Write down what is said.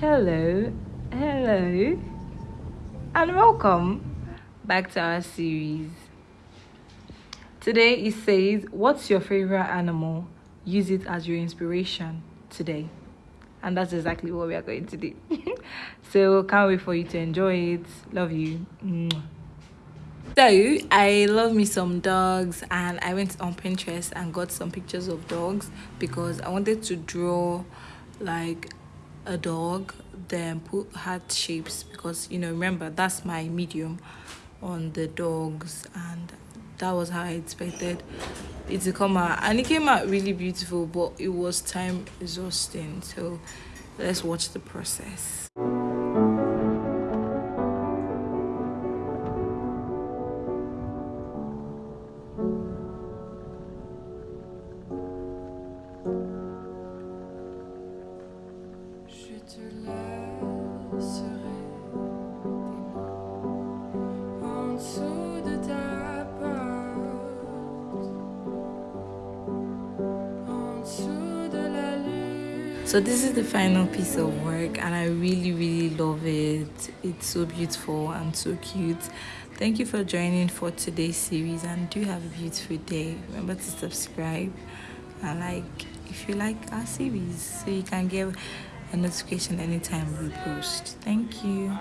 hello hello. And welcome back to our series. Today it says what's your favorite animal? Use it as your inspiration today. And that's exactly what we are going to do. So can't wait for you to enjoy it. Love you. So i love me some dogs and i went on pinterest and got some pictures of dogs because i wanted to draw like a dog then put heart shapes because you know remember that's my medium on the dogs and that was how i expected it to come out. And it came out really beautiful but it was time exhausting. So let's watch the process so this is the final piece of work and i really really love it. It's so beautiful and so cute. Thank you for joining for today's series and do have a beautiful day. Remember to subscribe and like if you like our series so you can get a notification anytime we post. Thank you